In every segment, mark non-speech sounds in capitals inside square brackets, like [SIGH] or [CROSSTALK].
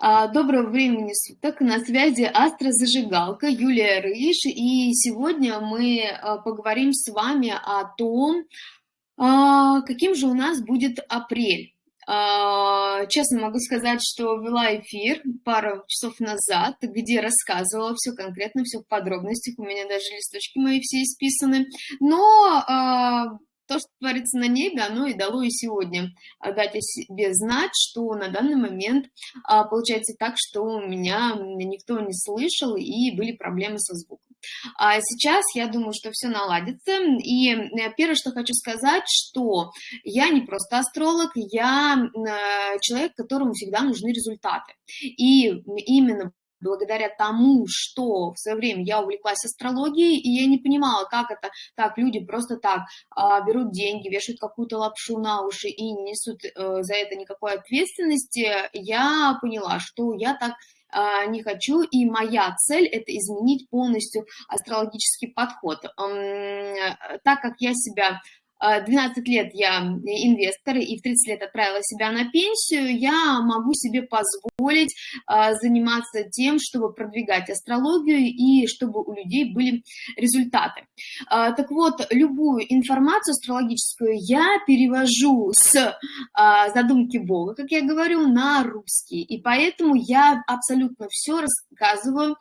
А, доброго времени суток. На связи Астрозажигалка Юлия Рыж. И сегодня мы а, поговорим с вами о том, а, каким же у нас будет апрель. Честно могу сказать, что вела эфир пару часов назад, где рассказывала все конкретно, все в подробностях. У меня даже листочки мои все исписаны. Но то, что творится на небе, оно и дало и сегодня дать о себе знать, что на данный момент а, получается так, что меня никто не слышал и были проблемы со звуком. А сейчас я думаю, что все наладится. И э, первое, что хочу сказать, что я не просто астролог, я э, человек, которому всегда нужны результаты. И именно благодаря тому, что в свое время я увлеклась астрологией, и я не понимала, как это так, люди просто так а, берут деньги, вешают какую-то лапшу на уши и не несут а, за это никакой ответственности, я поняла, что я так а, не хочу, и моя цель – это изменить полностью астрологический подход. Так как я себя 12 а, лет я инвестор и в 30 лет отправила себя на пенсию, я могу себе позволить а, заниматься тем, чтобы продвигать астрологию и чтобы у людей были результаты. А, так вот, любую информацию астрологическую я перевожу с задумки Бога, как я говорю, на русский. И поэтому я абсолютно все рассказываю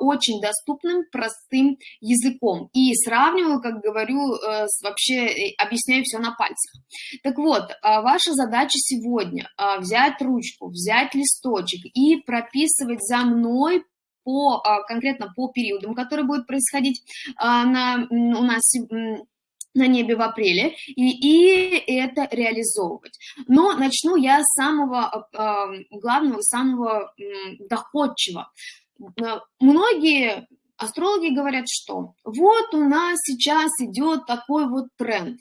очень доступным, простым языком. И сравниваю, как говорю, э, с вообще объясняю все на пальцах. Так вот, а, ваша задача сегодня а, взять ручку, взять листочек и прописывать за мной по, а, конкретно по периодам, которые будут происходить на, у нас на небе в апреле, и, и это реализовывать. Но начну я с самого главного, самого доходчивого. Многие астрологи говорят, что вот у нас сейчас идет такой вот тренд.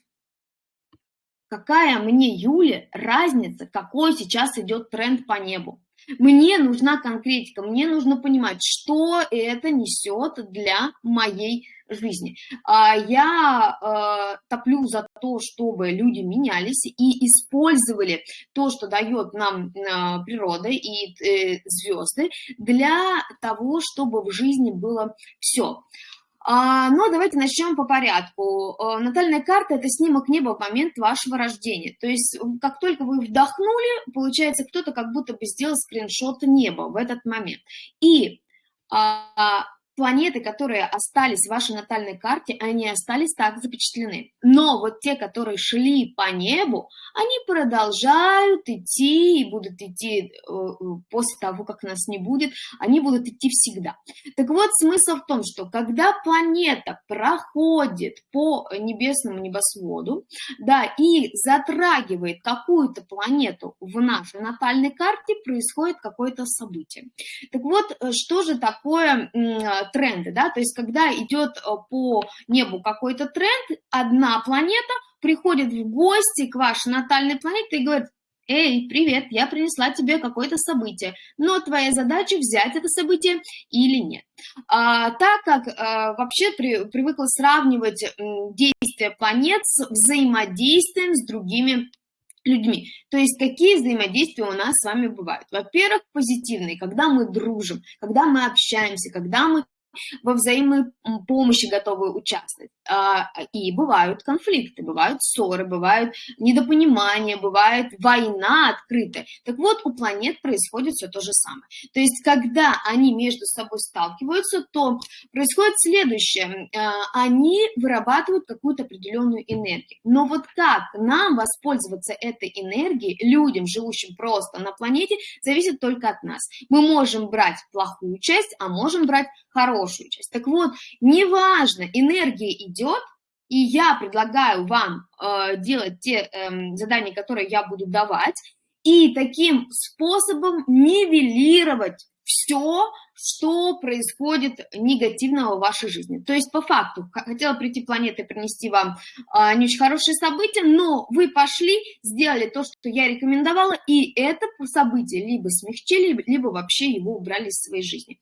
Какая мне, Юля, разница, какой сейчас идет тренд по небу? Мне нужна конкретика, мне нужно понимать, что это несет для моей жизни. А, я э, топлю за то, чтобы люди менялись и использовали то, что дает нам э, природа и э, звезды, для того, чтобы в жизни было все. А, но давайте начнем по порядку. Натальная карта – это снимок неба в момент вашего рождения. То есть, как только вы вдохнули, получается, кто-то как будто бы сделал скриншот неба в этот момент. И а, планеты, которые остались в вашей натальной карте, они остались так запечатлены. Но вот те, которые шли по небу, они продолжают идти и будут идти э, э, после того, как нас не будет, они будут идти всегда. Так вот, смысл в том, что когда планета проходит по небесному небосводу, да, и затрагивает какую-то планету в нашей натальной карте, происходит какое-то событие. Так вот, э, что же такое тренды, да, то есть когда идет э, по небу какой-то тренд, одна планета приходит в гости к вашей натальной планете и говорит, эй, привет, я принесла тебе какое-то событие, но твоя задача взять это событие или нет. А, так как а, вообще при, привыкла сравнивать действия планет с взаимодействием с другими людьми. То есть какие взаимодействия у нас с вами бывают? Во-первых, позитивные, когда мы дружим, когда мы общаемся, когда мы во взаимной помощи готовы участвовать. А, и бывают конфликты, бывают ссоры, бывают недопонимания, бывает война открытая. Так вот, у планет происходит все то же самое. То есть, когда они между собой сталкиваются, то происходит следующее. А, они вырабатывают какую-то определенную энергию. Но вот как нам воспользоваться этой энергией, людям, живущим просто на планете, зависит только от нас. Мы можем брать плохую часть, а можем брать хорошую часть. Так вот, неважно, энергия идет, и я предлагаю вам э, делать те э, задания, которые я буду давать, и таким способом нивелировать все, что происходит негативного в вашей жизни. То есть, по факту, хотела прийти планета и принести вам а, не очень хорошие события, но вы пошли, сделали то, что я рекомендовала, и это событие либо смягчили, либо вообще его убрали из своей жизни.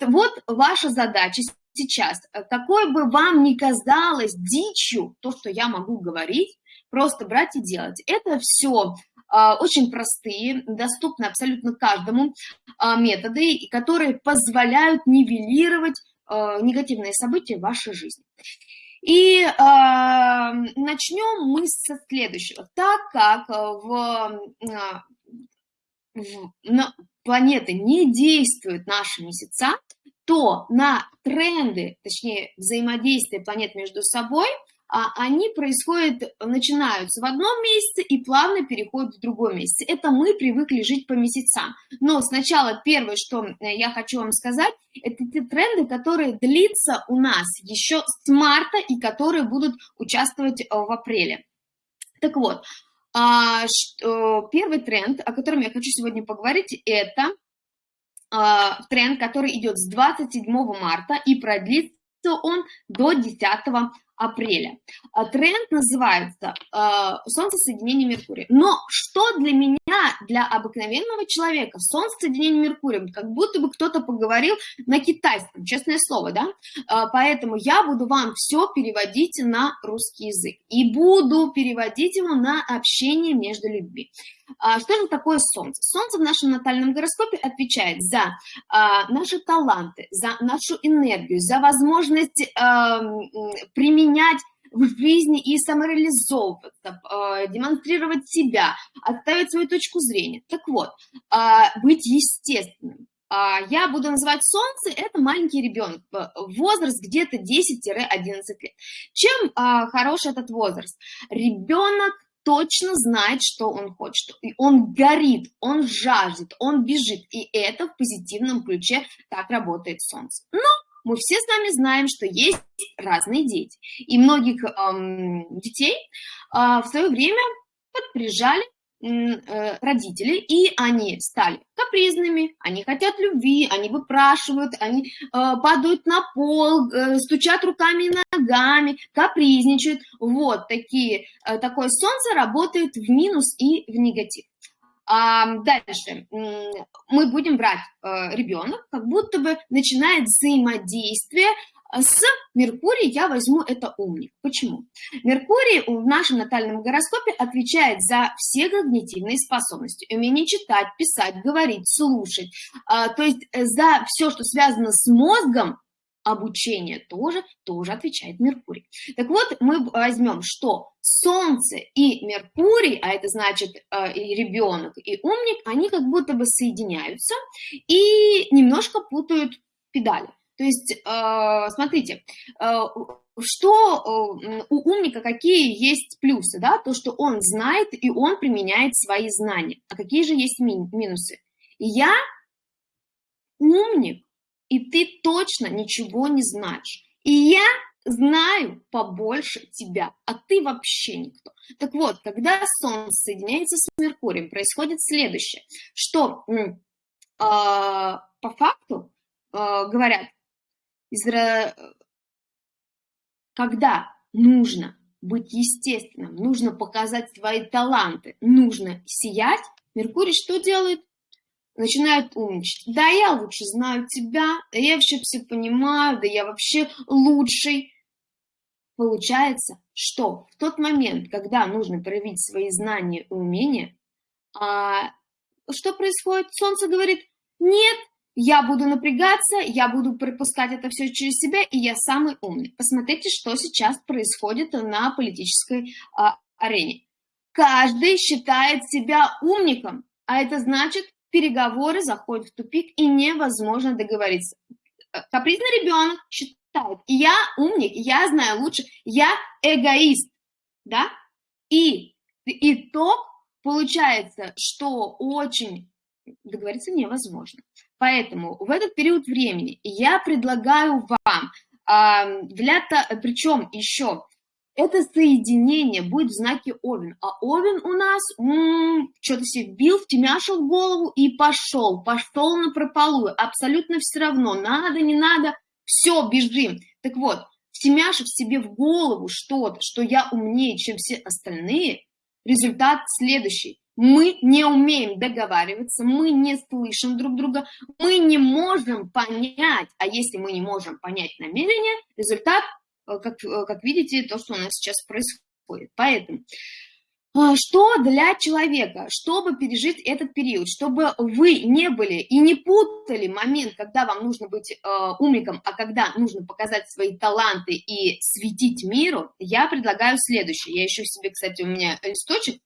Вот ваша задача сейчас, какой бы вам ни казалось дичью то, что я могу говорить, просто брать и делать. Это все очень простые, доступны абсолютно каждому методы, которые позволяют нивелировать негативные события в вашей жизни. И э, начнем мы со следующего. Так как в, в, на планеты не действуют наши месяца, то на тренды, точнее взаимодействие планет между собой, а, они происходят, начинаются в одном месяце и плавно переходят в другой месяц. Это мы привыкли жить по месяцам. Но сначала первое, что э, я хочу вам сказать, это те тренды, которые длятся у нас еще с марта и которые будут участвовать э, в апреле. Так вот, а, первый тренд, о котором я хочу сегодня поговорить, это а, тренд, который идет с 27 марта и продлится он до 10 апреля. А, тренд называется э, Солнцесоединение Меркурия. Но что для меня, для обыкновенного человека, Солнцесоединение Меркурия, как будто бы кто-то поговорил на китайском, честное слово, да? Э, поэтому я буду вам все переводить на русский язык. И буду переводить его на общение между людьми. А что же такое Солнце? Солнце в нашем натальном гороскопе отвечает за а, наши таланты, за нашу энергию, за возможность а, применять в жизни и самореализовываться, демонстрировать себя, отставить свою точку зрения. Так вот, быть естественным. Я буду называть Солнце, это маленький ребенок, возраст где-то 10-11 лет. Чем хороший этот возраст? Ребенок точно знает, что он хочет. И он горит, он жаждет, он бежит. И это в позитивном ключе так работает солнце. Но мы все с вами знаем, что есть разные дети. И многих эм, детей э, в свое время подприжали Э, родители, и они стали капризными, они хотят любви, они выпрашивают, они э, падают на пол, э, стучат руками и ногами, капризничают. Вот такие, такое солнце работает в минус и в негатив. А дальше мы будем брать ребенок, как будто бы начинает взаимодействие а с Меркурием я возьму это умник. Почему? Меркурий в нашем натальном гороскопе отвечает за все когнитивные способности. Умение читать, писать, говорить, слушать. А, то есть э, за все, что связано с мозгом, обучение тоже, тоже отвечает Меркурий. Так вот, мы возьмем, что Солнце и Меркурий, а это значит э, и ребенок, и умник, они как будто бы соединяются и немножко путают педали. То есть, э, смотрите, э, что у умника, какие есть плюсы, да, то, что он знает и он применяет свои знания. А какие же есть минусы? Я умник, и ты точно ничего не знаешь. И я знаю побольше тебя, а ты вообще никто. Так вот, когда Солнце соединяется с Меркурием, происходит следующее, что э, по факту э, говорят, когда нужно быть естественным, нужно показать свои таланты, нужно сиять, Меркурий что делает? Начинает умничать. Да, я лучше знаю тебя, да я вообще все понимаю, да я вообще лучший. Получается, что в тот момент, когда нужно проявить свои знания и умения, а, что происходит? Солнце говорит, нет, я буду напрягаться, я буду пропускать это все через себя, и я самый умный. Посмотрите, что сейчас происходит на политической а, арене. Каждый считает себя умником, а это значит, переговоры заходят в тупик, и невозможно договориться. Э, капризный ребенок считает, я умник, я знаю лучше, я эгоист, да? И итог получается, что очень договориться невозможно. Поэтому в этот период времени я предлагаю вам, для, причем еще, это соединение будет в знаке Овен. А Овен у нас что-то себе вбил, втемяшил в голову и пошел. Пошел на прополую. Абсолютно все равно, надо, не надо, все, бежим. Так вот, втемяшив себе в голову что-то, что я умнее, чем все остальные, результат следующий мы не умеем договариваться, мы не слышим друг друга, мы не можем понять, а если мы не можем понять намерение, результат, как, э, как видите, то, что у нас сейчас происходит. Поэтому А, что для человека, чтобы пережить этот период, чтобы вы не были и не путали момент, когда вам нужно быть э, умником, а когда нужно показать свои таланты и светить миру, я предлагаю следующее. Я ищу себе, кстати, у меня листочек,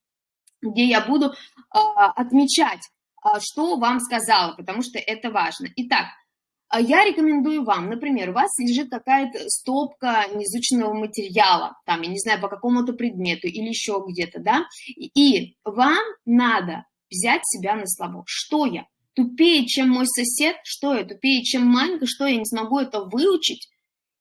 где я буду э, отмечать, э, что вам сказала, потому что это важно. Итак, я рекомендую вам, например, у вас лежит какая-то стопка неизученного материала, там, я не знаю, по какому-то предмету или еще где-то, да, и вам надо взять себя на слабо. Что я? Тупее, чем мой сосед? Что я? Тупее, чем Манька? Что я не смогу это выучить?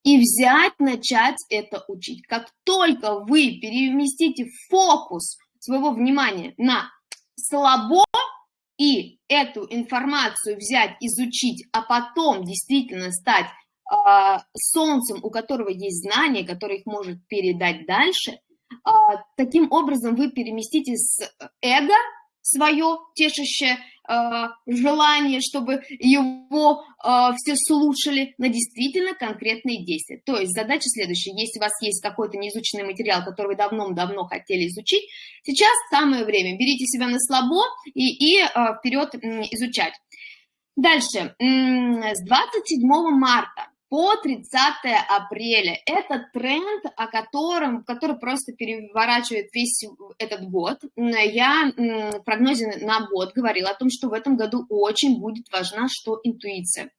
И взять, начать это учить. Как только вы переместите фокус своего внимания на слабо, и эту информацию взять, изучить, а потом действительно стать э, солнцем, у которого есть знания, который их может передать дальше, э, таким образом вы переместите с эго свое тешащее желание, чтобы его э, все слушали на действительно конкретные действия. То есть задача следующая. Если у вас есть какой-то неизученный материал, который вы давно-давно хотели изучить, сейчас самое время. Берите себя на слабо и, и э, вперед изучать. Дальше. С 27 марта по 30 апреля. Это тренд, о котором, который просто переворачивает весь этот год. Я в прогнозе на год говорила о том, что в этом году очень будет важна что интуиция.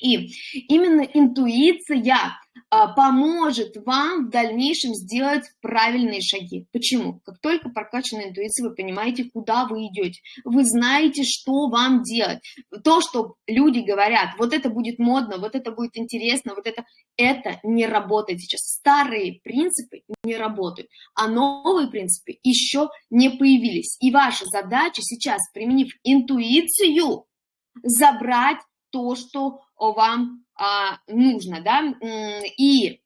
И именно интуиция поможет вам в дальнейшем сделать правильные шаги. Почему? Как только прокачана интуиция, вы понимаете, куда вы идете. Вы знаете, что вам делать. То, что люди говорят, вот это будет модно, вот это будет интересно, вот это, это не работает сейчас. Старые принципы не работают, а новые принципы еще не появились. И ваша задача сейчас, применив интуицию, забрать то, что вам а, нужно, да, и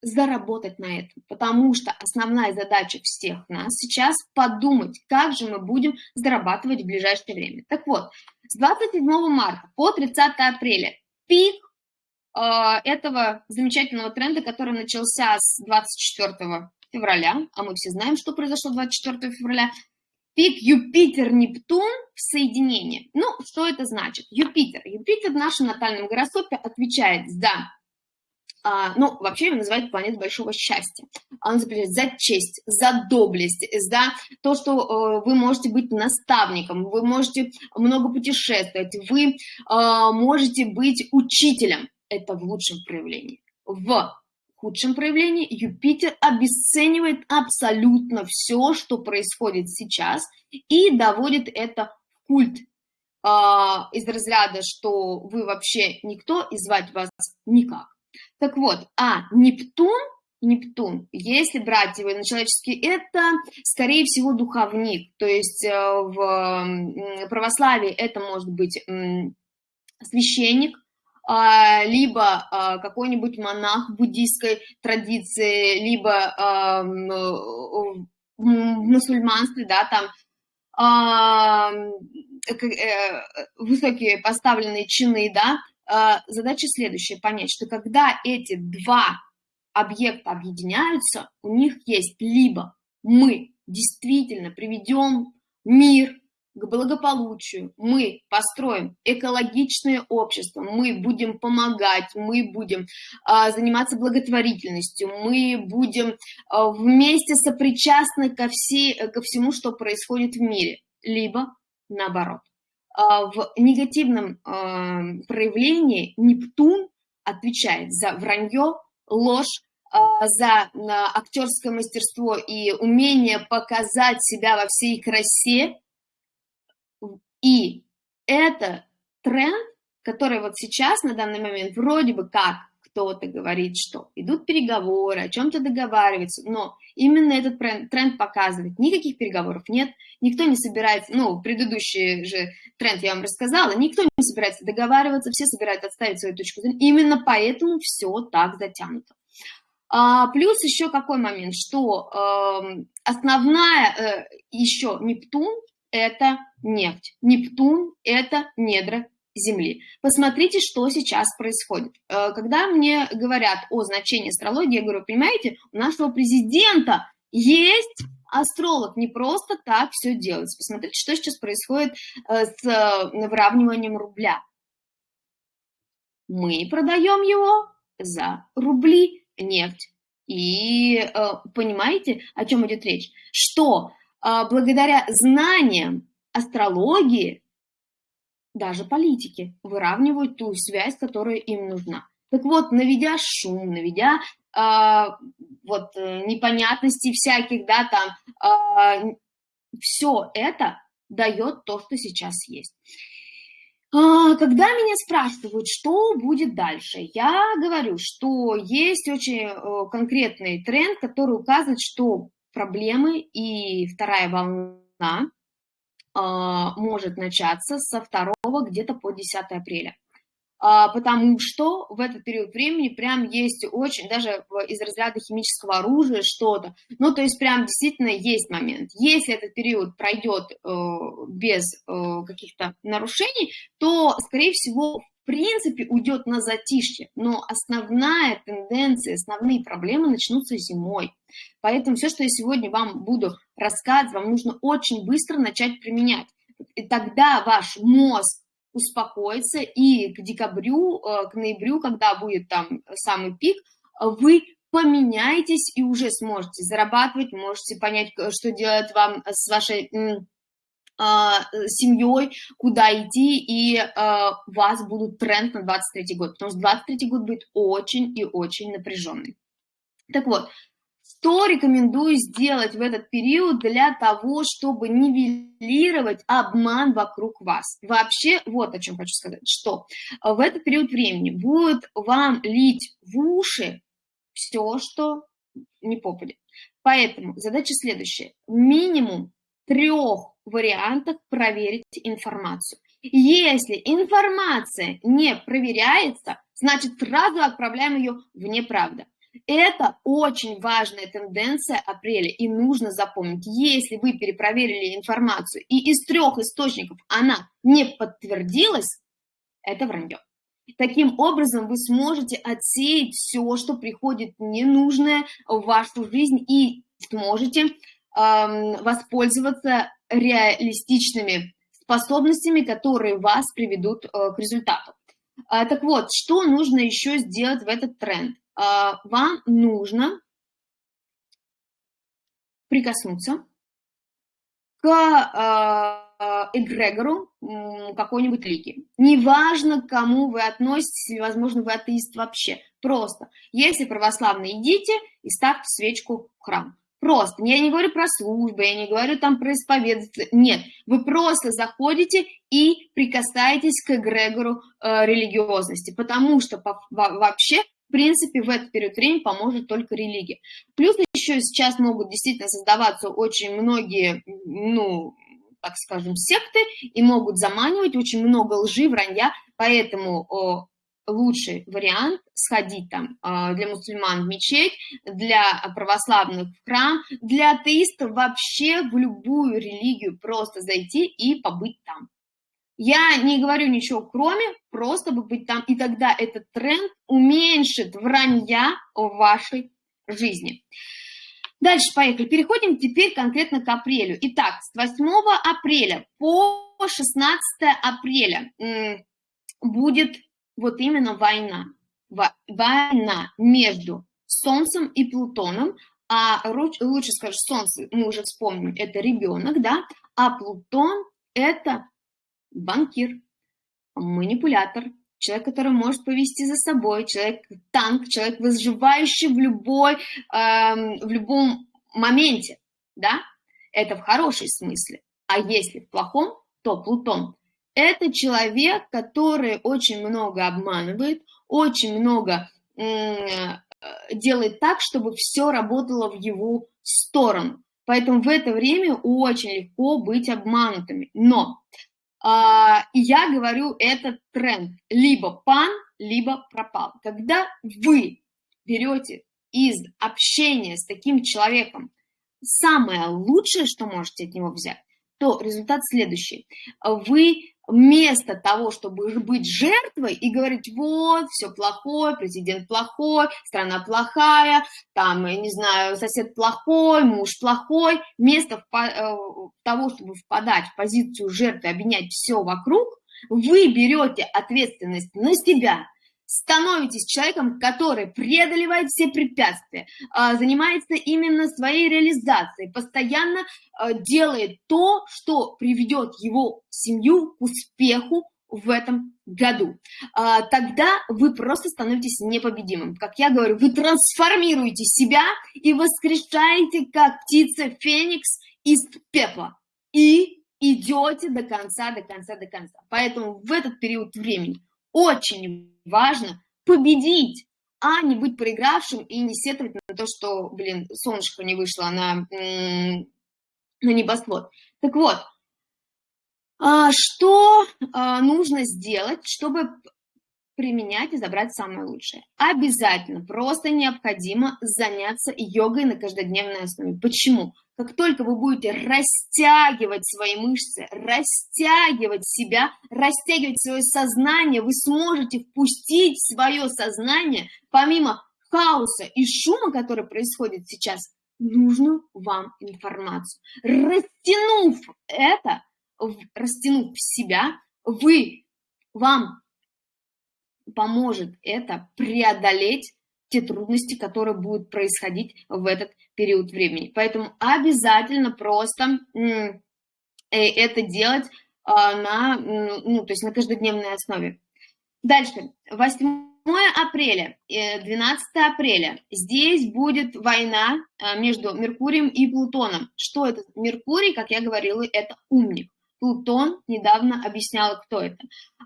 заработать на этом, потому что основная задача всех нас сейчас подумать, как же мы будем зарабатывать в ближайшее время. Так вот, с 27 марта по 30 апреля пик э, этого замечательного тренда, который начался с 24 февраля, а мы все знаем, что произошло 24 февраля, Пик Юпитер-Нептун в соединении. Ну, что это значит? Юпитер. Юпитер в нашем натальном гороскопе отвечает за а, ну, вообще его называют планетой большого счастья. Он отвечает за честь, за доблесть, за то, что э, вы можете быть наставником, вы можете много путешествовать, вы э, можете быть учителем. Это в лучшем проявлении. В худшем проявлении Юпитер обесценивает абсолютно все, что происходит сейчас, и доводит это в культ э, из разряда, что вы вообще никто, и звать вас никак. Так вот, а Нептун, Нептун, если брать его на человеческий, это, скорее всего, духовник. То есть э, в православии это может быть священник, либо а, какой-нибудь монах буддийской традиции, либо а, в мусульманстве, да, там э, высокие поставленные чины, да, задача следующая, понять, что когда эти два объекта объединяются, у них есть либо мы действительно приведем мир к благополучию, мы построим экологичное общество, мы будем помогать, мы будем а, заниматься благотворительностью, мы будем а, вместе сопричастны ко, все, ко всему, что происходит в мире, либо наоборот. А, в негативном а, проявлении Нептун отвечает за вранье, ложь, а, за актерское мастерство и умение показать себя во всей красе, и это тренд, который вот сейчас, на данный момент, вроде бы как кто-то говорит, что идут переговоры, о чем-то договариваются, но именно этот тренд показывает, никаких переговоров нет, никто не собирается, ну, предыдущий же тренд я вам рассказала, никто не собирается договариваться, все собираются отставить свою точку зрения, именно поэтому все так затянуто. А, плюс еще какой момент, что э, основная э, еще Нептун, это нефть. Нептун – это недра Земли. Посмотрите, что сейчас происходит. Э, когда мне говорят о значении астрологии, я говорю, понимаете, у нашего президента есть астролог не просто так все делает. Посмотрите, что сейчас происходит э, с э, выравниванием рубля. Мы продаем его за рубли нефть. И понимаете, о чем идет речь? Что благодаря знаниям астрологии даже политики выравнивают ту связь, которая им нужна. Так вот, наведя шум, наведя э, вот непонятностей всяких, да, там, э, все это дает то, что сейчас есть. А, когда меня спрашивают, что будет дальше, я говорю, что есть очень э, конкретный тренд, который указывает, что проблемы и вторая волна а, может начаться со 2 где-то по 10 апреля. А, потому что в этот период времени прям есть очень, даже из разряда химического оружия что-то, ну, то есть прям действительно есть момент. Если этот период пройдет э, без э, каких-то нарушений, то, скорее всего, принципе, уйдет на затишье, но основная тенденция, основные проблемы начнутся зимой. Поэтому все, что я сегодня вам буду рассказывать, вам нужно очень быстро начать применять. И тогда ваш мозг успокоиться, и к декабрю, э, к ноябрю, когда будет там самый пик, вы поменяетесь и уже сможете зарабатывать, можете понять, что делать вам с вашей семьей, куда идти, и uh, у вас будут тренд на 23 год, потому что 23 год будет очень и очень напряженный. Так вот, что рекомендую сделать в этот период для того, чтобы нивелировать обман вокруг вас? Вообще, вот о чем хочу сказать, что в этот период времени будет вам лить в уши все, что не попадет. Поэтому задача следующая. Минимум трех вариантах проверить информацию. Если информация не проверяется, значит сразу отправляем ее в неправду. Это очень важная тенденция апреля, и нужно запомнить, если вы перепроверили информацию, и из трех источников она не подтвердилась, это вранье. Таким образом, вы сможете отсеять все, что приходит ненужное в вашу жизнь, и сможете воспользоваться реалистичными способностями, которые вас приведут э, к результату. А, так вот, что нужно еще сделать в этот тренд? А, вам нужно прикоснуться к а, эгрегору какой-нибудь лиги. Неважно, к кому вы относитесь, или, возможно, вы атеист вообще. Просто, если православные, идите и ставьте свечку в храм. Просто. Я не говорю про службы, я не говорю там про исповедоваться. Нет, вы просто заходите и прикасаетесь к эгрегору э, религиозности, потому что по, вообще в принципе, в этот период времени поможет только религия. Плюс еще сейчас могут действительно создаваться очень многие, ну, так скажем, секты, и могут заманивать очень много лжи, вранья, поэтому о, лучший вариант сходить там а, для мусульман в мечеть, для православных в храм, для атеистов вообще в любую религию просто зайти и побыть там. Я не говорю ничего кроме, просто бы быть там, и тогда этот тренд уменьшит вранья в вашей жизни. Дальше поехали. Переходим теперь конкретно к апрелю. Итак, с 8 апреля по 16 апреля будет вот именно война. Война между Солнцем и Плутоном, а лучше скажем, Солнце, мы уже вспомним, это ребенок, да, а Плутон это банкир, манипулятор, человек, который может повести за собой, человек-танк, человек, выживающий в, любой, э, в любом моменте, да, это в хорошем смысле. А если в плохом, то Плутон. Это человек, который очень много обманывает, очень много э, делает так, чтобы все работало в его сторону. Поэтому в это время очень легко быть обманутыми. Но а, я говорю, это тренд. Либо пан, либо пропал. Когда вы берете из общения с таким человеком самое лучшее, что можете от него взять, то результат следующий. Вы вместо того, чтобы быть жертвой и говорить, вот, все плохое, президент плохой, страна плохая, там, я не знаю, сосед плохой, муж плохой, вместо э, того, чтобы впадать в позицию жертвы, обвинять все вокруг, вы берете ответственность на себя, становитесь человеком, который преодолевает все препятствия, а, занимается именно своей реализацией, постоянно а, делает то, что приведет его семью к успеху в этом году. А, тогда вы просто становитесь непобедимым. Как я говорю, вы трансформируете себя и воскрешаете, как птица Феникс из пепла. И идете до конца, до конца, до конца. Поэтому в этот период времени очень важно победить, а не быть проигравшим и не сетовать на то, что, блин, солнышко не вышло на, на небосвод. Так вот, а, что а, нужно сделать, чтобы применять и забрать самое лучшее. Обязательно, просто необходимо заняться йогой на каждодневной основе. Почему? Как только вы будете растягивать свои мышцы, растягивать себя, растягивать свое сознание, вы сможете впустить свое сознание, помимо хаоса и шума, который происходит сейчас, нужную вам информацию. Растянув это, растянув себя, вы, вам поможет это преодолеть те трудности, которые будут происходить в этот период времени. Поэтому обязательно просто э, это делать а, на, ну, то есть на каждодневной основе. Дальше, 8 апреля, 12 э, апреля, здесь будет война а, между Меркурием и Плутоном. Что это? Меркурий, как я говорила, это умник. Плутон недавно объясняла, кто это.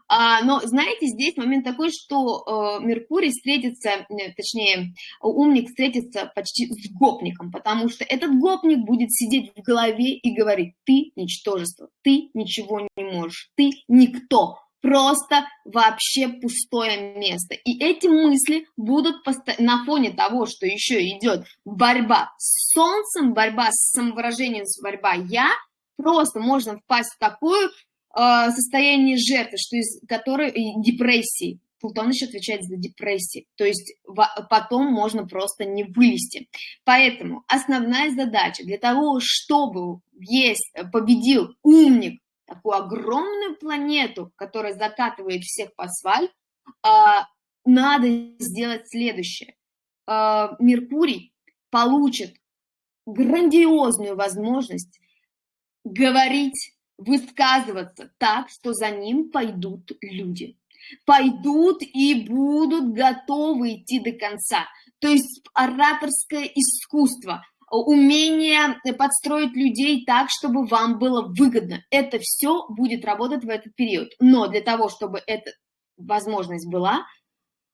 А, но, знаете, здесь момент такой, что э, Меркурий встретится, э, точнее, умник встретится почти с гопником, потому что этот гопник будет сидеть в голове и говорить, ты ничтожество, ты ничего не можешь, ты никто, просто вообще пустое место. И эти мысли будут на фоне того, что еще идет борьба с Солнцем, борьба с самовыражением, борьба «я», просто можно впасть в такое э, состояние жертвы, что из которой депрессии. Плутон еще отвечает за депрессии, то есть потом можно просто не вылезти. Поэтому основная задача для того, чтобы есть, победил умник, такую огромную планету, которая закатывает всех по асфальт, э, надо сделать следующее. Э, Меркурий получит грандиозную возможность говорить, высказываться так, что за ним пойдут люди. Пойдут и будут готовы идти до конца. То есть ораторское искусство, умение подстроить людей так, чтобы вам было выгодно. Это все будет работать в этот период. Но для того, чтобы эта возможность была,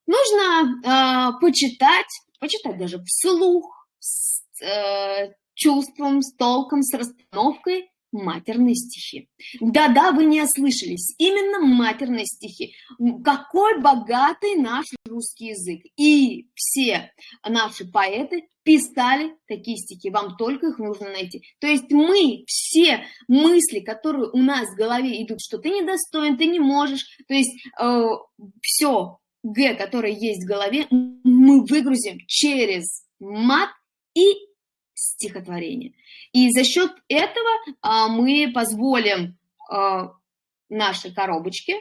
нужно э, почитать, почитать даже вслух, с э, чувством, с толком, с расстановкой матерные стихи. Да-да, вы не ослышались, именно матерные стихи. Какой богатый наш русский язык. И все наши поэты писали такие стихи, вам только их нужно найти. То есть мы все мысли, которые у нас в голове идут, что ты недостоин, ты не можешь, то есть э, все Г, которое есть в голове, мы выгрузим через мат и стихотворение. И за счет этого а, мы позволим а, нашей коробочке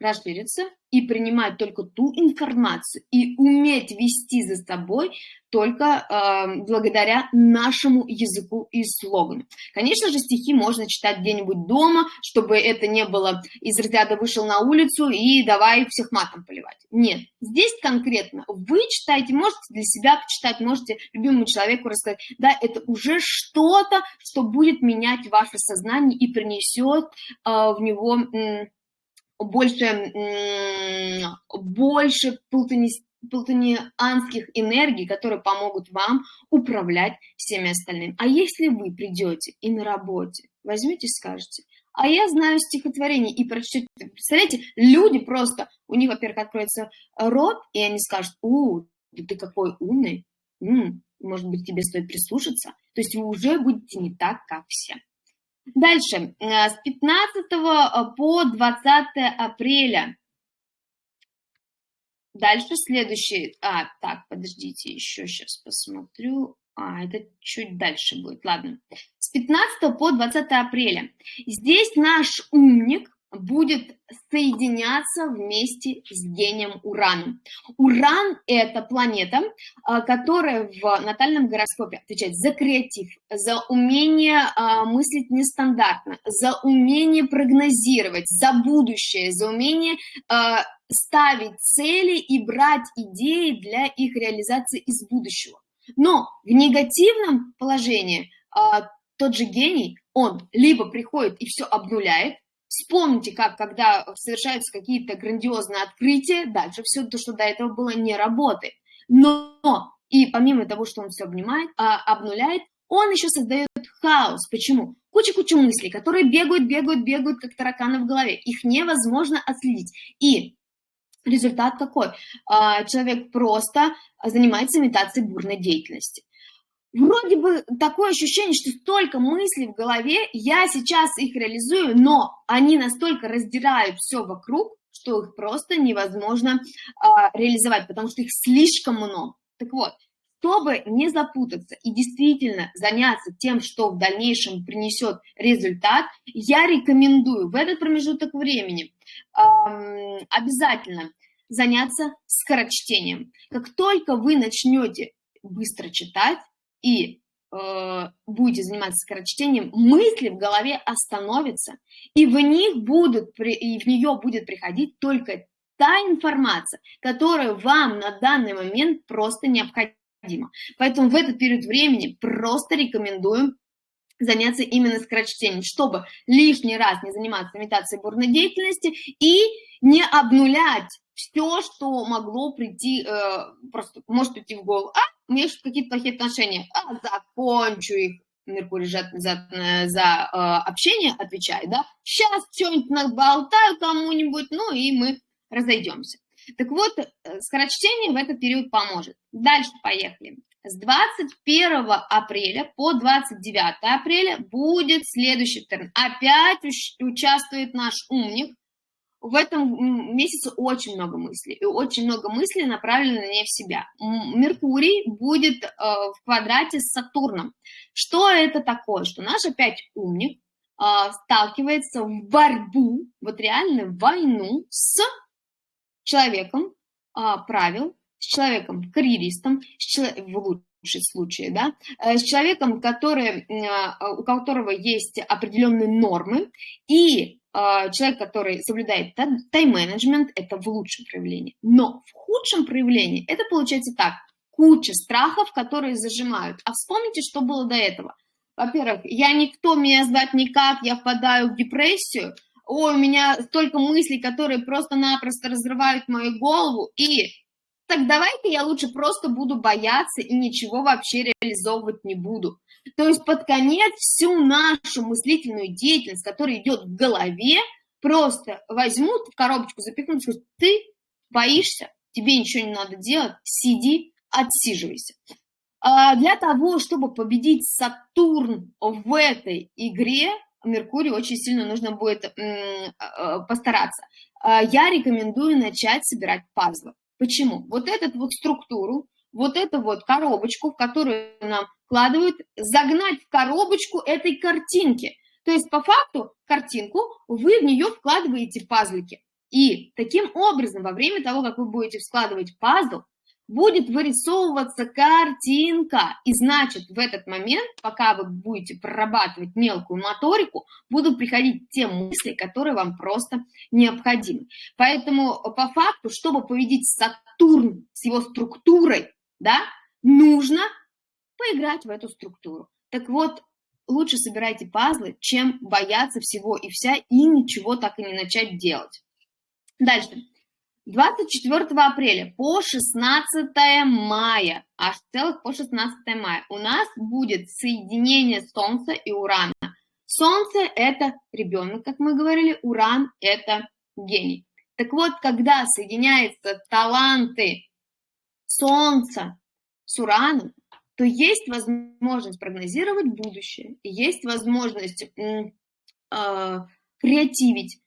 расшириться и принимать только ту информацию и уметь вести за собой только э, благодаря нашему языку и слогану. Конечно же, стихи можно читать где-нибудь дома, чтобы это не было из разряда вышел на улицу и давай всех матом поливать. Нет, здесь конкретно вы читаете, можете для себя почитать, можете любимому человеку рассказать. Да, это уже что-то, что будет менять ваше сознание и принесет э, в него... Э, больше, больше плутонианских энергий, которые помогут вам управлять всеми остальными. А если вы придете и на работе возьмете и скажете, а я знаю стихотворение и прочтете, представляете, люди просто, у них, во-первых, откроется рот, и они скажут, у, да ты какой умный, М, может быть, тебе стоит прислушаться, то есть вы уже будете не так, как все. Дальше, с 15 по 20 апреля. Дальше следующий, а, так, подождите, еще сейчас посмотрю. А, это чуть дальше будет, ладно. С 15 по 20 апреля. Здесь наш умник будет соединяться вместе с гением Ураном. Уран – это планета, а, которая в натальном гороскопе отвечает за креатив, за умение а, мыслить нестандартно, за умение прогнозировать, за будущее, за умение а, ставить цели и брать идеи для их реализации из будущего. Но в негативном положении тот же гений, он либо приходит и все обнуляет, Вспомните, как когда совершаются какие-то грандиозные открытия, дальше все то, что до этого было, не работает. Но и помимо того, что он все обнимает, а, обнуляет, он еще создает хаос. Почему? Куча-куча мыслей, которые бегают, бегают, бегают, как тараканы в голове. Их невозможно отследить. И результат какой? А, человек просто занимается имитацией бурной деятельности вроде бы такое ощущение, что столько мыслей в голове, я сейчас их реализую, но они настолько раздирают все вокруг, что их просто невозможно а, реализовать, потому что их слишком много. Так вот, чтобы не запутаться и действительно заняться тем, что в дальнейшем принесет результат, я рекомендую в этот промежуток времени эм, обязательно заняться скорочтением. Как только вы начнете быстро читать, и э, будете заниматься скорочтением, мысли в голове остановятся, и в них будут, и в нее будет приходить только та информация, которая вам на данный момент просто необходима. Поэтому в этот период времени просто рекомендую заняться именно скорочтением, чтобы лишний раз не заниматься имитацией бурной деятельности и не обнулять все, что могло прийти, э, просто может прийти в голову. А, у меня есть какие-то плохие отношения, а, закончу их. Меркурий за, за, за э, общение отвечает, да, сейчас что-нибудь наболтаю кому-нибудь, ну и мы разойдемся. Так вот, э, скорочтение в этот период поможет. Дальше поехали. С 21 апреля по 29 апреля будет следующий термин. Опять участвует наш умник, в этом месяце очень много мыслей, и очень много мыслей направлено не в себя. Меркурий будет э, в квадрате с Сатурном. Что это такое? Что наш опять умник э, сталкивается в борьбу, вот реально войну с человеком э, правил, с человеком карьеристом, с человек, в лучшем случае, да, с человеком, который, у которого есть определенные нормы, и человек, который соблюдает тайм-менеджмент, это в лучшем проявлении. Но в худшем проявлении это получается так. Куча страхов, которые зажимают. А вспомните, что было до этого. Во-первых, я никто, меня сдать никак, я впадаю в депрессию. Ой, у меня столько мыслей, которые просто-напросто разрывают мою голову. И так давайте я лучше просто буду бояться и ничего вообще реализовывать не буду. То есть под конец всю нашу мыслительную деятельность, которая идет в голове, просто возьмут в коробочку, запихнут, скажут, ты боишься, тебе ничего не надо делать, сиди, отсиживайся. А для того, чтобы победить Сатурн в этой игре, Меркурию очень сильно нужно будет а, постараться. А, я рекомендую начать собирать пазлы. Почему? Вот эту вот структуру, вот эту вот коробочку, в которую нам вкладывают, загнать в коробочку этой картинки. То есть по факту картинку вы в нее вкладываете пазлики. И таким образом, во время того, как вы будете складывать пазл, будет вырисовываться картинка. И значит, в этот момент, пока вы будете прорабатывать мелкую моторику, будут приходить те мысли, которые вам просто необходимы. Поэтому по факту, чтобы победить Сатурн с его структурой, да, нужно поиграть в эту структуру. Так вот, лучше собирайте пазлы, чем бояться всего и вся и ничего так и не начать делать. Дальше. 24 апреля по 16 мая, аж целых по 16 мая, у нас будет соединение Солнца и Урана. Солнце – это ребенок, как мы говорили, Уран – это гений. Так вот, когда соединяются таланты Солнца с Ураном, то есть возможность прогнозировать будущее, есть возможность э, креативить,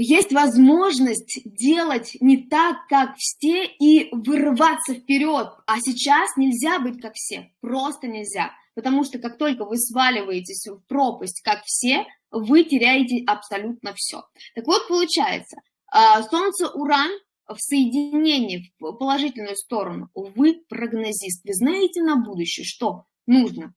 есть возможность делать не так, как все, и вырываться вперед. А сейчас нельзя быть как все, просто нельзя. Потому что как только вы сваливаетесь в пропасть, как все, вы теряете абсолютно все. Так вот, получается, а, Солнце-Уран в соединении в положительную сторону, вы прогнозист, вы знаете на будущее, что нужно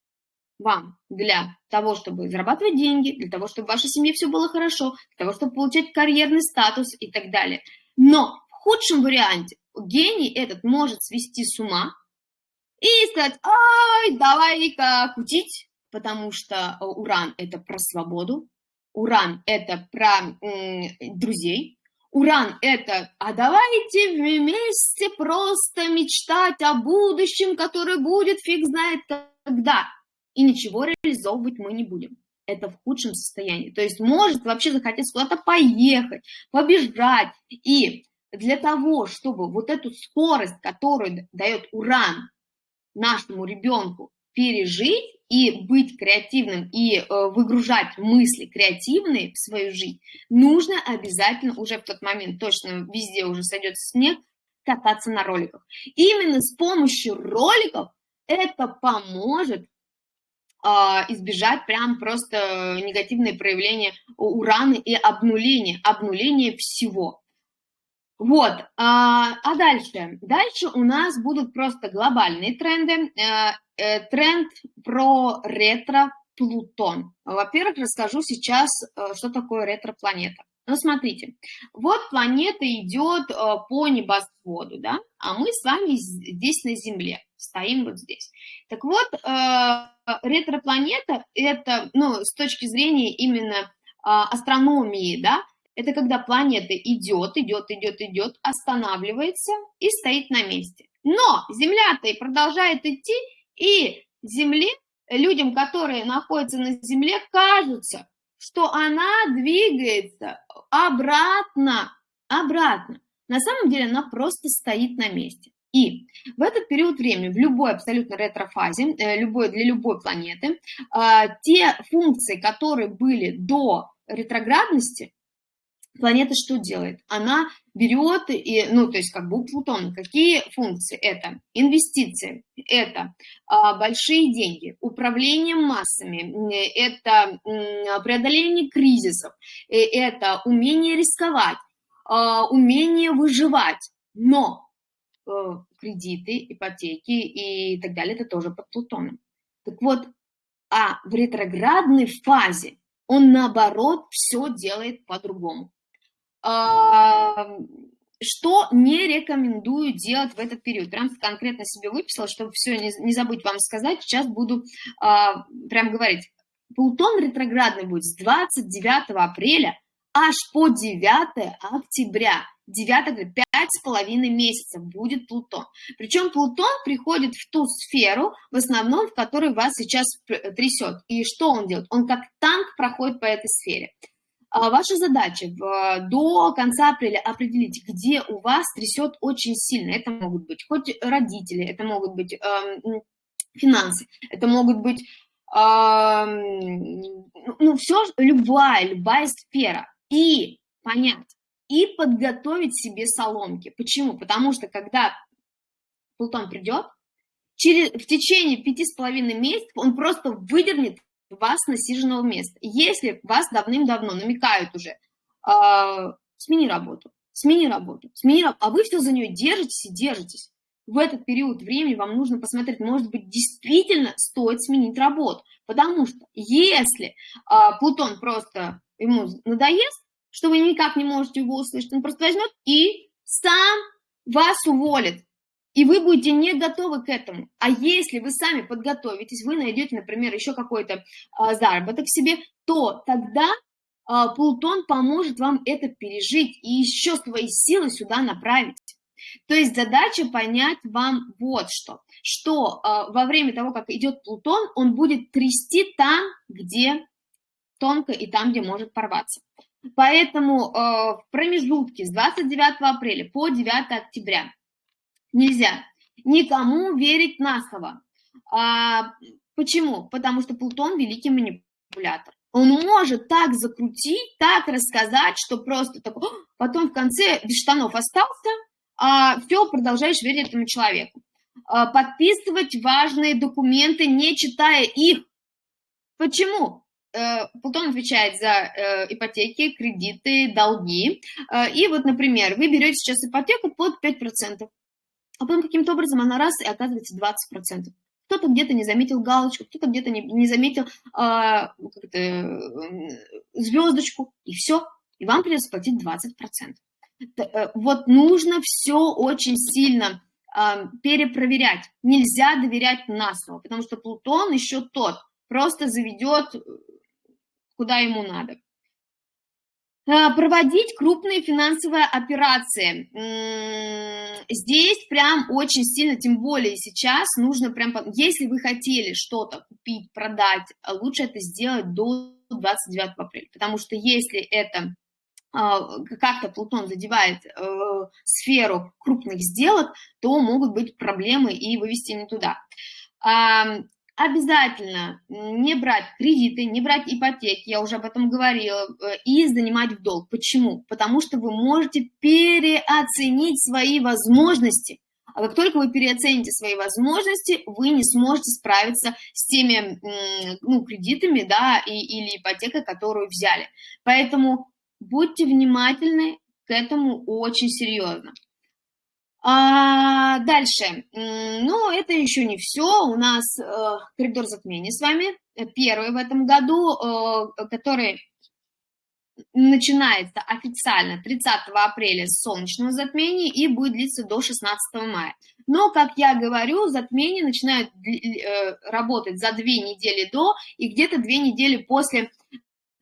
вам для того, чтобы зарабатывать деньги, для того, чтобы в вашей семье все было хорошо, для того, чтобы получать карьерный статус и так далее. Но в худшем варианте гений этот может свести с ума и сказать, ай, давай-ка кутить, потому что уран – это про свободу, уран – это про друзей, уран – это, а давайте вместе просто мечтать о будущем, которое будет фиг знает когда и ничего реализовывать мы не будем. Это в худшем состоянии. То есть может вообще захотеть куда-то поехать, побежать. И для того, чтобы вот эту скорость, которую дает уран нашему ребенку, пережить и быть креативным, и э, выгружать мысли креативные в свою жизнь, нужно обязательно уже в тот момент, точно везде уже сойдет снег, кататься на роликах. Именно с помощью роликов это поможет избежать прям просто негативные проявления урана и обнуления, обнуления всего. Вот, а, а дальше? Дальше у нас будут просто глобальные тренды. Э, э, тренд про ретро-Плутон. Во-первых, расскажу сейчас, э, что такое ретро-планета. Ну, смотрите, вот планета идет по небосводу, да, а мы с вами здесь на Земле, стоим вот здесь. Так вот, ретропланета – это, ну, с точки зрения именно а, астрономии, да, это когда планета идет, идет, идет, идет, останавливается и стоит на месте. Но Земля-то и продолжает идти, и Земле, людям, которые находятся на Земле, кажется, что она двигается обратно, обратно. На самом деле она просто стоит на месте. И в этот период времени, в любой абсолютно ретрофазе, э, любой, для любой планеты, а, те функции, которые были до ретроградности, планета что делает? Она берет, и, ну, то есть как бы у Плутона, какие функции? Это инвестиции, это а, большие деньги, управление массами, это преодоление кризисов, э, это умение рисковать, а, умение выживать. Но кредиты, ипотеки и так далее, это тоже под Плутоном. Так вот, а в ретроградной фазе он наоборот все делает по-другому. А, что не рекомендую делать в этот период? Прям конкретно себе выписала, чтобы все не, забыть вам сказать. Сейчас буду а, прям говорить. Плутон ретроградный будет с 29 апреля аж по 9 октября. 9 пять с половиной месяцев будет Плутон. Причем Плутон приходит в ту сферу, в основном, в которой вас сейчас трясет. И что он делает? Он как танк проходит по этой сфере. А ваша задача до конца апреля определить, где у вас трясет очень сильно. Это могут быть хоть родители, это могут быть э, финансы, это могут быть э, ну, все, любая, любая сфера. И понять, и подготовить себе соломки. Почему? Потому что когда Плутон придет, через, в течение пяти с половиной месяцев он просто выдернет вас с насиженного места. Если вас давным-давно намекают уже, э, смени работу, смени работу, смени работу, а вы все за нее держитесь и держитесь. В этот период времени вам нужно посмотреть, может быть, действительно стоит сменить работу. Потому что если э, Плутон просто ему надоест, что вы никак не можете его услышать. Он просто возьмет и сам вас уволит. И вы будете не готовы к этому. А если вы сами подготовитесь, вы найдете, например, еще какой-то а, заработок себе, то тогда а, Плутон поможет вам это пережить и еще свои силы сюда направить. То есть задача понять вам вот что, что а, во время того, как идет Плутон, он будет трясти там, где тонко и там, где может порваться. Поэтому э, в промежутке с 29 апреля по 9 октября нельзя никому верить на слово. А, почему? Потому что Плутон – великий манипулятор. Он может так закрутить, так рассказать, что просто такой, потом в конце без штанов остался, а все, продолжаешь верить этому человеку. А, подписывать важные документы, не читая их. Почему? Э, Плутон отвечает за э, ипотеки, кредиты, долги. Э, и вот, например, вы берете сейчас ипотеку под 5%, а потом каким-то образом она раз и оказывается 20%. Кто-то где-то не заметил галочку, кто-то где-то не, не заметил а, звездочку, и все, и вам придется платить 20%. Вот нужно все очень сильно а, перепроверять. Нельзя доверять на слово, потому что Плутон еще тот, просто заведет куда ему надо. А, проводить крупные финансовые операции. Здесь прям очень сильно, тем более сейчас, нужно прям, если вы хотели что-то купить, продать, лучше это сделать до 29 апреля, потому что если это а, как-то Плутон задевает э, сферу крупных сделок, то могут быть проблемы и вывести не туда обязательно не брать кредиты, не брать ипотеки, я уже об этом говорила, э, и занимать в долг. Почему? Потому что вы можете переоценить свои возможности. А как только вы переоцените свои возможности, вы не сможете справиться с теми ну, кредитами да, и, или ипотекой, которую взяли. Поэтому будьте внимательны к этому очень серьезно. А, дальше. Ну, это еще не все. У нас э, коридор затмений с вами. Первый в этом году, э, который начинается официально 30 апреля с солнечного затмения и будет длиться до 16 мая. Но, как я говорю, затмение начинает э, работать за две недели до и где-то две недели после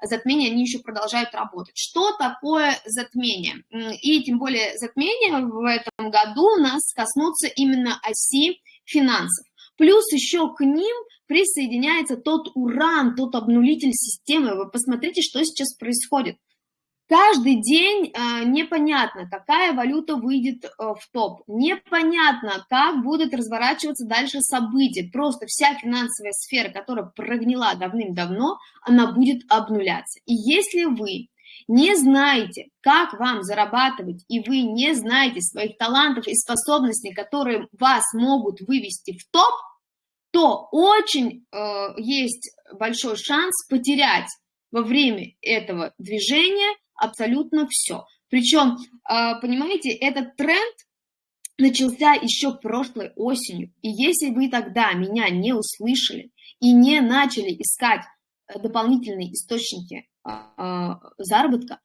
затмения, они еще продолжают работать. Что такое затмение? И тем более затмение в этом году нас коснутся именно оси финансов. Плюс еще к ним присоединяется тот уран, тот обнулитель системы. Вы посмотрите, что сейчас происходит. Каждый день э, непонятно, какая валюта выйдет э, в топ, непонятно, как будут разворачиваться дальше события. Просто вся финансовая сфера, которая прогнила давным-давно, она будет обнуляться. И если вы не знаете, как вам зарабатывать, и вы не знаете своих талантов и способностей, которые вас могут вывести в топ, то очень э, есть большой шанс потерять во время этого движения абсолютно все. Причем, а, понимаете, этот тренд начался еще прошлой осенью. И если вы тогда меня не услышали и не начали искать э, дополнительные источники а, а, заработка,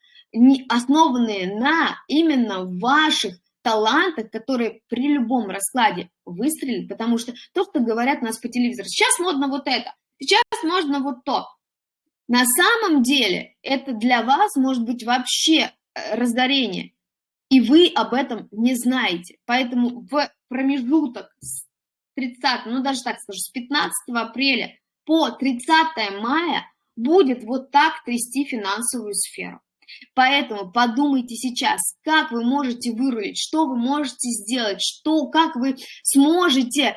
основанные на именно ваших талантах, которые при любом раскладе выстрелят, потому что то, что говорят нас по телевизору, сейчас модно вот это, сейчас можно вот то. На самом деле это для вас может быть вообще э, разорение, и вы об этом не знаете. Поэтому в промежуток с 30, ну даже так скажу, с 15 апреля по 30 мая будет вот так трясти финансовую сферу. Поэтому подумайте сейчас, как вы можете вырулить, что вы можете сделать, что, как вы сможете э,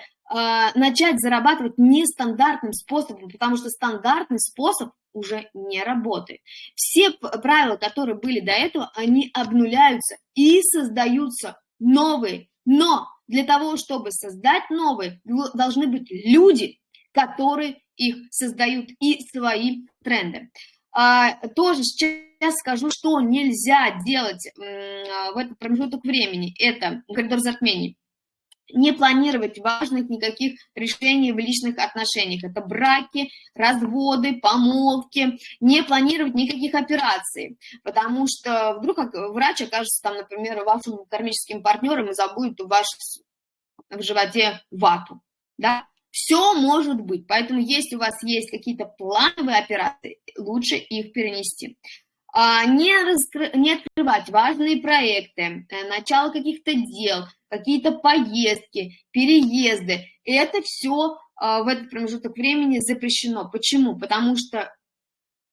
начать зарабатывать нестандартным способом, потому что стандартный способ уже не работает. Все правила, которые были до этого, они обнуляются и создаются новые. Но для того, чтобы создать новые, должны быть люди, которые их создают и свои тренды. А, тоже сейчас скажу, что нельзя делать в этот промежуток времени. Это коридор затмений не планировать важных никаких решений в личных отношениях. Это браки, разводы, помолвки, не планировать никаких операций, потому что вдруг врач окажется там, например, вашим кармическим партнером и забудет у вас в животе вату, да, все может быть, поэтому если у вас есть какие-то плановые операции, лучше их перенести. А, не, раскры... не открывать важные проекты, э, начало каких-то дел, какие-то поездки, переезды. Это все а, в этот промежуток времени запрещено. Почему? Потому что,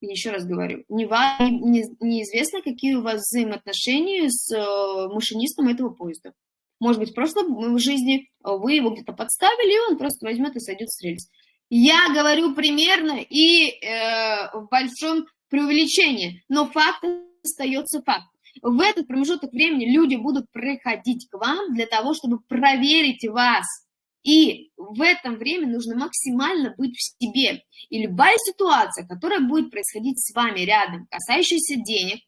еще раз говорю, не, не, неизвестно, какие у вас взаимоотношения с э, машинистом этого поезда. Может быть, в прошлой жизни вы его где-то подставили, и он просто возьмет и сойдет с рельс. Я говорю примерно и э, в большом преувеличении, но факт остается факт. В этот промежуток времени люди будут приходить к вам для того, чтобы проверить вас. И в это время нужно максимально быть в себе. И любая ситуация, которая будет происходить с вами рядом, касающаяся денег,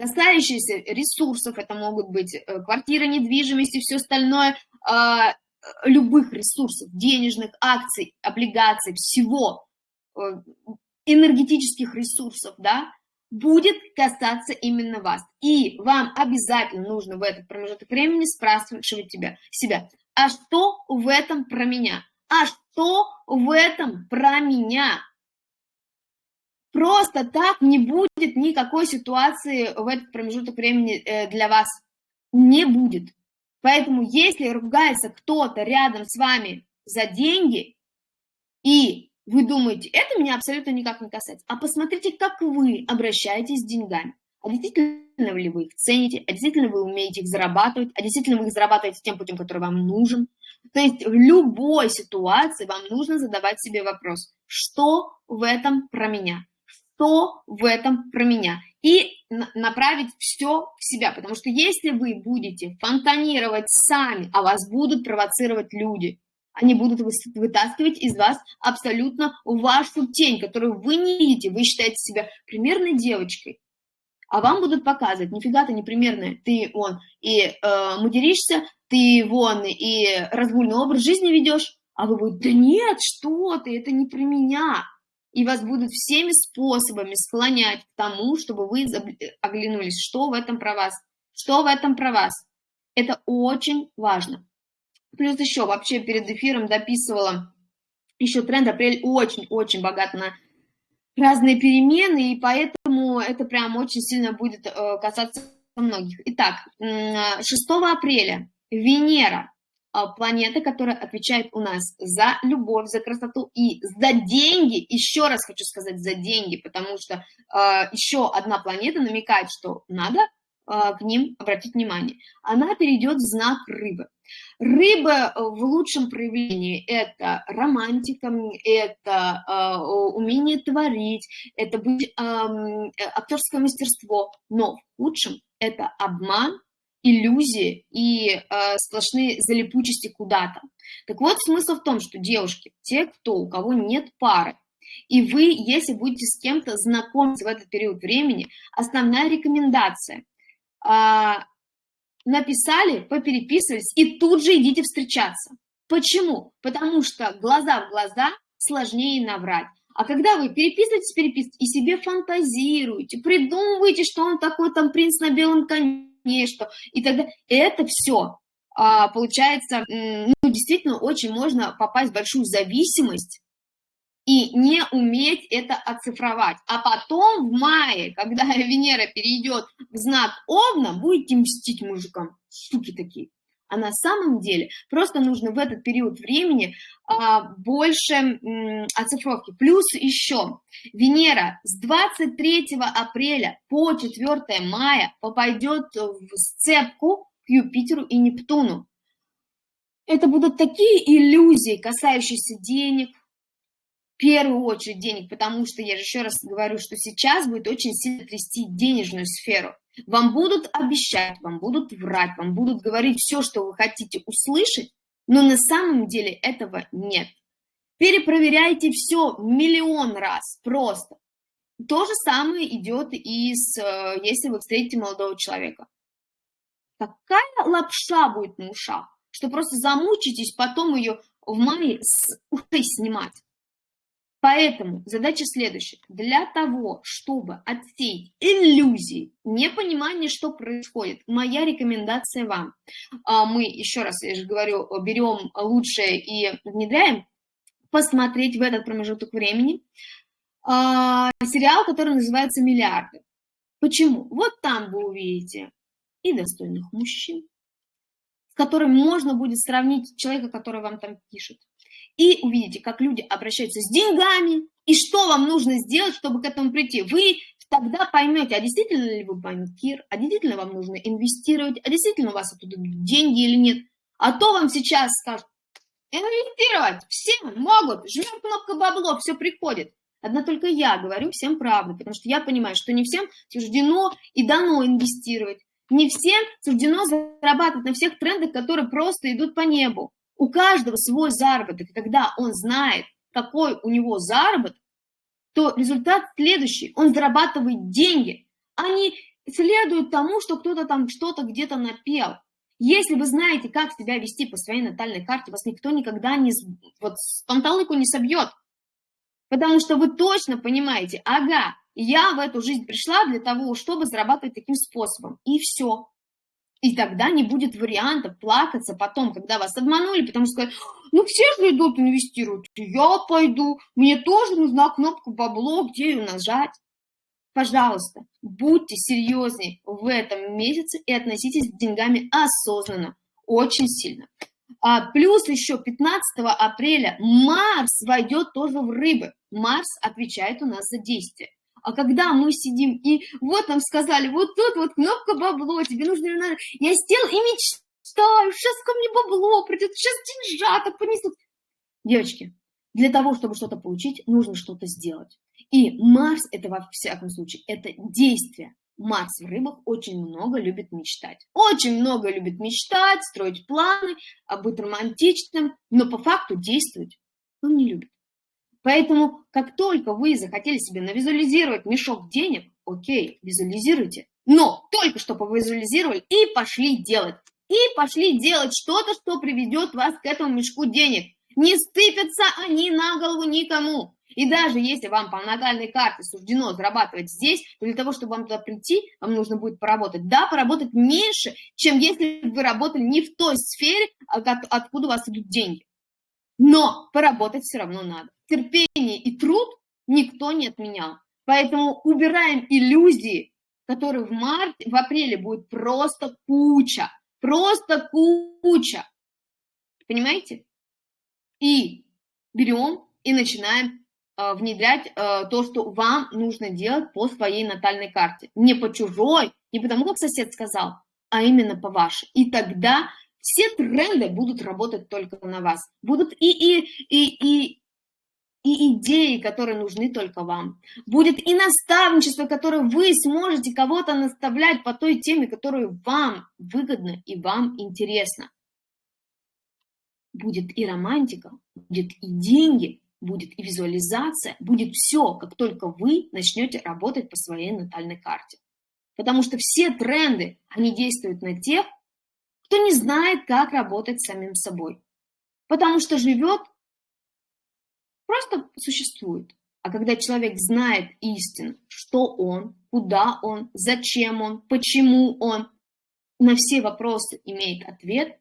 касающаяся ресурсов, это могут быть э, квартира, недвижимость и все остальное, а, любых ресурсов, денежных, акций, облигаций, всего, э, энергетических ресурсов, да, будет касаться именно вас. И вам обязательно нужно в этот промежуток времени спрашивать себя, себя, а что в этом про меня? А что в этом про меня? Просто так не будет никакой ситуации в этот промежуток времени э, для вас. Не будет. Поэтому если ругается кто-то рядом с вами за деньги, и вы думаете, это меня абсолютно никак не касается, а посмотрите, как вы обращаетесь с деньгами. А действительно ли вы их цените, а действительно вы умеете их зарабатывать, а действительно вы их зарабатываете тем путем, который вам нужен. То есть в любой ситуации вам нужно задавать себе вопрос, что в этом про меня, что в этом про меня и направить все в себя. Потому что если вы будете фонтанировать сами, а вас будут провоцировать люди, они будут вытаскивать из вас абсолютно вашу тень, которую вы не видите. Вы считаете себя примерной девочкой, а вам будут показывать, нифига ты не примерная, ты вон и э, материшься, ты вон и разгульный образ жизни ведешь, а вы будете, да нет, что ты, это не про меня и вас будут всеми способами склонять к тому, чтобы вы оглянулись, что в этом про вас, что в этом про вас. Это очень важно. Плюс еще вообще перед эфиром дописывала еще тренд апрель очень-очень богат на разные перемены, и поэтому это прям очень сильно будет э, касаться многих. Итак, 6 апреля Венера а, планета, которая отвечает у нас за любовь, за красоту и за деньги. Еще раз хочу сказать за деньги, потому что э, еще одна планета намекает, что надо к ним обратить внимание. Она перейдет в знак рыбы. Рыба в лучшем проявлении – это романтика, это э, умение творить, это быть, э, актерское мастерство, но в худшем – это обман, иллюзии и э, сплошные залипучести куда-то. Так вот, смысл в том, что девушки, те, кто, у кого нет пары, и вы, если будете с кем-то знакомиться в этот период времени, основная рекомендация э, написали, попереписывались и тут же идите встречаться. Почему? Потому что глаза в глаза сложнее наврать. А когда вы переписываетесь, переписываете и себе фантазируете, придумываете, что он такой там принц на белом коне, что и тогда это все а, получается, ну, действительно очень можно попасть в большую зависимость и не уметь это оцифровать. А потом в мае, когда [LAUGHS] Венера перейдет в знак Овна, будете мстить мужикам, суки такие. А на самом деле просто нужно в этот период времени а, больше м, оцифровки. Плюс еще Венера с 23 апреля по 4 мая попадет в сцепку к Юпитеру и Нептуну. Это будут такие иллюзии, касающиеся денег, первую очередь денег, потому что, я же еще раз говорю, что сейчас будет очень сильно трясти денежную сферу. Вам будут обещать, вам будут врать, вам будут говорить все, что вы хотите услышать, но на самом деле этого нет. Перепроверяйте все миллион раз просто. То же самое идет и с, э, если вы встретите молодого человека. Такая лапша будет на ушах, что просто замучитесь потом ее в мае с ушей [LAUGHS] снимать. Поэтому задача следующая. Для того, чтобы отсеять иллюзии, непонимание, что происходит, моя рекомендация вам. А, мы, еще раз, я же говорю, берем лучшее и внедряем, посмотреть в этот промежуток времени а, сериал, который называется «Миллиарды». Почему? Вот там вы увидите и достойных мужчин, с которыми можно будет сравнить человека, который вам там пишет, и увидите, как люди обращаются с деньгами, и что вам нужно сделать, чтобы к этому прийти. Вы тогда поймете, а действительно ли вы банкир, а действительно вам нужно инвестировать, а действительно у вас оттуда деньги или нет. А то вам сейчас скажут, инвестировать все могут, жмем кнопку бабло, все приходит. Одна только я говорю всем правду, потому что я понимаю, что не всем суждено и дано инвестировать. Не всем суждено зарабатывать на всех трендах, которые просто идут по небу. У каждого свой заработок. когда он знает, какой у него заработок, то результат следующий. Он зарабатывает деньги, а не следует тому, что кто-то там что-то где-то напел. Если вы знаете, как себя вести по своей натальной карте, вас никто никогда не, вот, панталыку не собьет. Потому что вы точно понимаете, ага, я в эту жизнь пришла для того, чтобы зарабатывать таким способом. И все. И тогда не будет вариантов плакаться потом, когда вас обманули, потому что сказать, ну все же идут инвестируют, я пойду, мне тоже нужна кнопка бабло, где ее нажать. Пожалуйста, будьте серьезнее в этом месяце и относитесь к деньгами осознанно, очень сильно. А плюс еще 15 апреля Марс войдет тоже в рыбы. Марс отвечает у нас за действие. А когда мы сидим и вот нам сказали, вот тут вот кнопка бабло, тебе нужно... Я сидел и мечтаю, сейчас ко мне бабло придет, сейчас деньжата понесут. Девочки, для того, чтобы что-то получить, нужно что-то сделать. И Марс это во всяком случае, это действие. Марс в рыбах очень много любит мечтать. Очень много любит мечтать, строить планы, а быть романтичным, но по факту действовать он не любит. Поэтому, как только вы захотели себе навизуализировать мешок денег, окей, визуализируйте. Но только что повизуализировали и пошли делать. И пошли делать что-то, что приведет вас к этому мешку денег. Не сыпятся они на голову никому. И даже если вам по натальной карте суждено зарабатывать здесь, то для того, чтобы вам туда прийти, вам нужно будет поработать. Да, поработать меньше, чем если вы работали не в той сфере, откуда у вас идут деньги. Но поработать все равно надо. Терпение и труд никто не отменял. Поэтому убираем иллюзии, которые в марте, в апреле будет просто куча. Просто куча. Понимаете? И берем и начинаем э, внедрять э, то, что вам нужно делать по своей натальной карте. Не по чужой, не потому, как сосед сказал, а именно по вашей. И тогда все тренды будут работать только на вас. Будут и, и, и, и, и идеи, которые нужны только вам. Будет и наставничество, которое вы сможете кого-то наставлять по той теме, которую вам выгодно и вам интересно. Будет и романтика, будет и деньги, будет и визуализация, будет все, как только вы начнете работать по своей натальной карте. Потому что все тренды, они действуют на тех, кто не знает, как работать с самим собой. Потому что живет, просто существует. А когда человек знает истину, что он, куда он, зачем он, почему он, на все вопросы имеет ответ,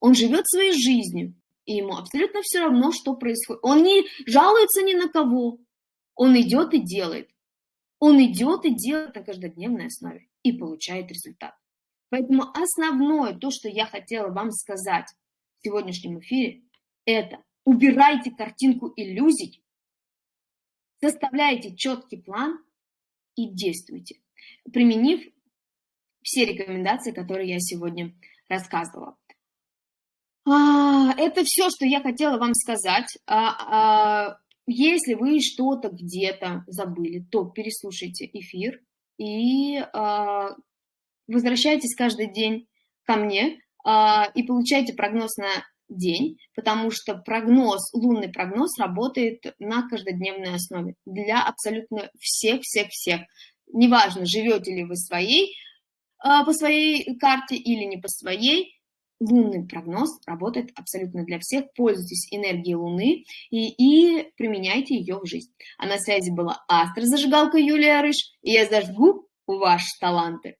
он живет своей жизнью, и ему абсолютно все равно, что происходит. Он не жалуется ни на кого, он идет и делает. Он идет и делает на каждодневной основе и получает результат. Поэтому основное, то, что я хотела вам сказать в сегодняшнем эфире, это убирайте картинку иллюзий, составляйте четкий план и действуйте, применив все рекомендации, которые я сегодня рассказывала. А, это все, что я хотела вам сказать. А, а, если вы что-то где-то забыли, то переслушайте эфир и возвращайтесь каждый день ко мне и получайте прогноз на день, потому что прогноз, лунный прогноз работает на каждодневной основе для абсолютно всех-всех-всех. Неважно, живете ли вы своей, а, по своей карте или не по своей, лунный прогноз работает абсолютно для всех. Пользуйтесь энергией Луны и, и применяйте ее в жизнь. А на связи была астро-зажигалка Юлия Рыж, и я зажгу ваши таланты.